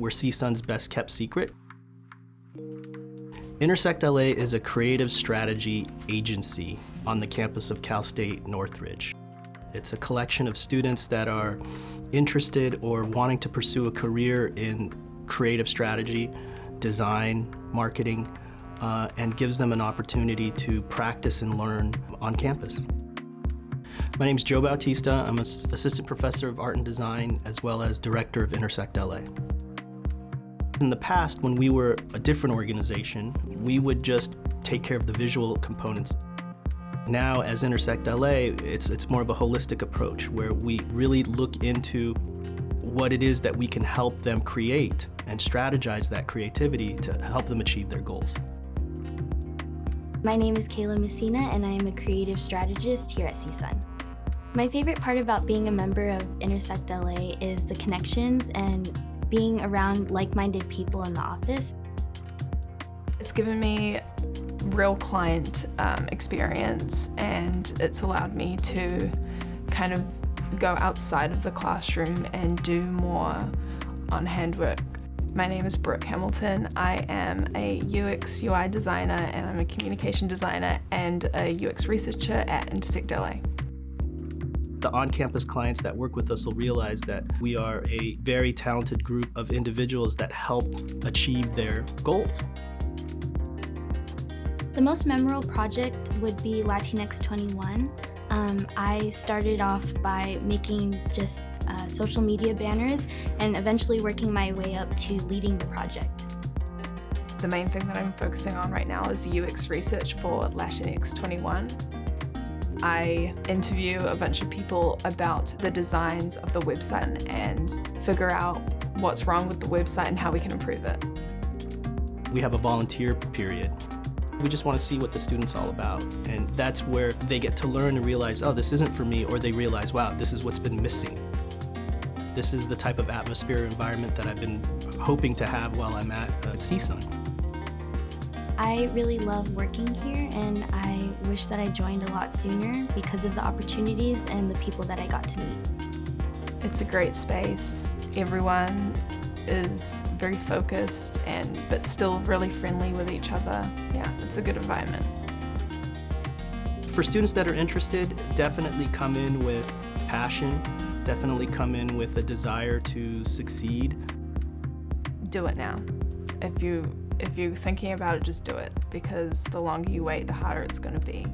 we're CSUN's best kept secret. Intersect LA is a creative strategy agency on the campus of Cal State Northridge. It's a collection of students that are interested or wanting to pursue a career in creative strategy, design, marketing, uh, and gives them an opportunity to practice and learn on campus. My name is Joe Bautista. I'm an assistant professor of art and design as well as director of Intersect LA. In the past, when we were a different organization, we would just take care of the visual components. Now, as Intersect LA, it's, it's more of a holistic approach where we really look into what it is that we can help them create and strategize that creativity to help them achieve their goals. My name is Kayla Messina and I am a creative strategist here at CSUN. My favorite part about being a member of Intersect LA is the connections and being around like-minded people in the office. It's given me real client um, experience and it's allowed me to kind of go outside of the classroom and do more on handwork my name is Brooke Hamilton. I am a UX UI designer and I'm a communication designer and a UX researcher at Intersect LA. The on-campus clients that work with us will realize that we are a very talented group of individuals that help achieve their goals. The most memorable project would be Latinx 21. Um, I started off by making just uh, social media banners and eventually working my way up to leading the project. The main thing that I'm focusing on right now is UX research for Latinx 21. I interview a bunch of people about the designs of the website and figure out what's wrong with the website and how we can improve it. We have a volunteer period we just want to see what the student's all about. And that's where they get to learn and realize, oh, this isn't for me, or they realize, wow, this is what's been missing. This is the type of atmosphere environment that I've been hoping to have while I'm at uh, CSUN. I really love working here and I wish that I joined a lot sooner because of the opportunities and the people that I got to meet. It's a great space. Everyone is very focused and but still really friendly with each other. Yeah, it's a good environment. For students that are interested, definitely come in with passion, definitely come in with a desire to succeed. Do it now. If you if you're thinking about it, just do it because the longer you wait, the harder it's going to be.